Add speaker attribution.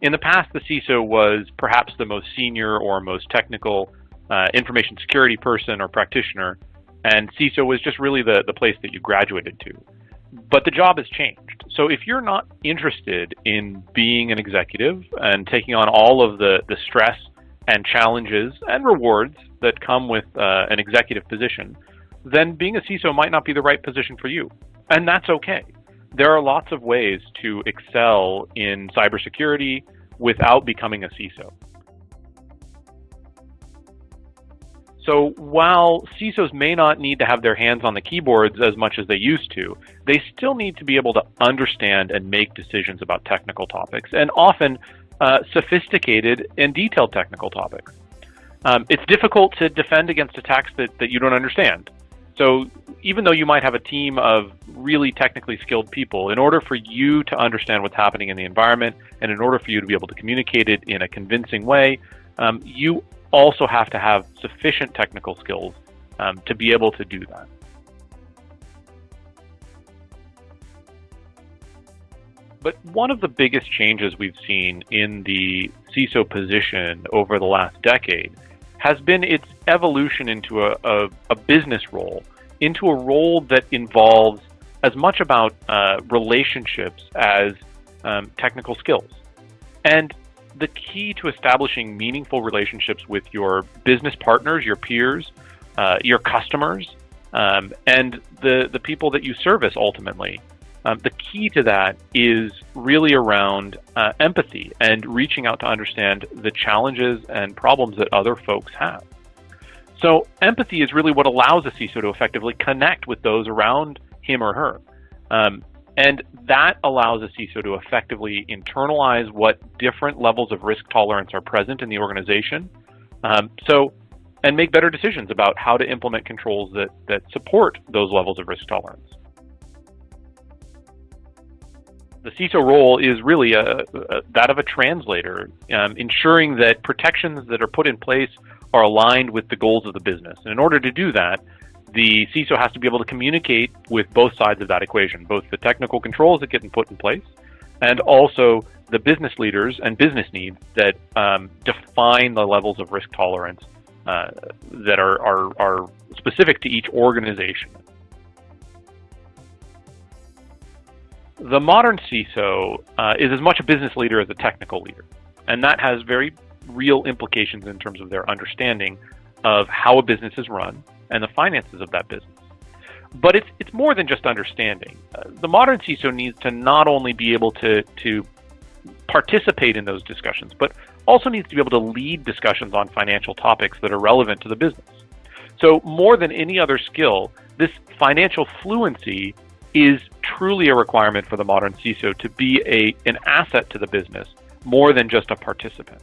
Speaker 1: In the past, the CISO was perhaps the most senior or most technical uh, information security person or practitioner, and CISO was just really the, the place that you graduated to. But the job has changed. So if you're not interested in being an executive and taking on all of the, the stress and challenges and rewards that come with uh, an executive position, then being a CISO might not be the right position for you. And that's okay. There are lots of ways to excel in cybersecurity without becoming a CISO. So while CISOs may not need to have their hands on the keyboards as much as they used to, they still need to be able to understand and make decisions about technical topics, and often uh, sophisticated and detailed technical topics. Um, it's difficult to defend against attacks that, that you don't understand. So even though you might have a team of really technically skilled people, in order for you to understand what's happening in the environment and in order for you to be able to communicate it in a convincing way, um, you also have to have sufficient technical skills um, to be able to do that. But one of the biggest changes we've seen in the CISO position over the last decade has been its evolution into a, a, a business role, into a role that involves as much about uh, relationships as um, technical skills. And the key to establishing meaningful relationships with your business partners, your peers, uh, your customers, um, and the, the people that you service ultimately um, the key to that is really around uh, empathy and reaching out to understand the challenges and problems that other folks have. So empathy is really what allows a CISO to effectively connect with those around him or her. Um, and that allows a CISO to effectively internalize what different levels of risk tolerance are present in the organization. Um, so, and make better decisions about how to implement controls that, that support those levels of risk tolerance the CISO role is really a, a, that of a translator, um, ensuring that protections that are put in place are aligned with the goals of the business. And in order to do that, the CISO has to be able to communicate with both sides of that equation, both the technical controls that get put in place and also the business leaders and business needs that um, define the levels of risk tolerance uh, that are, are, are specific to each organization. The modern CISO uh, is as much a business leader as a technical leader, and that has very real implications in terms of their understanding of how a business is run and the finances of that business. But it's it's more than just understanding. Uh, the modern CISO needs to not only be able to to participate in those discussions, but also needs to be able to lead discussions on financial topics that are relevant to the business. So more than any other skill, this financial fluency is truly a requirement for the modern CISO to be a, an asset to the business more than just a participant.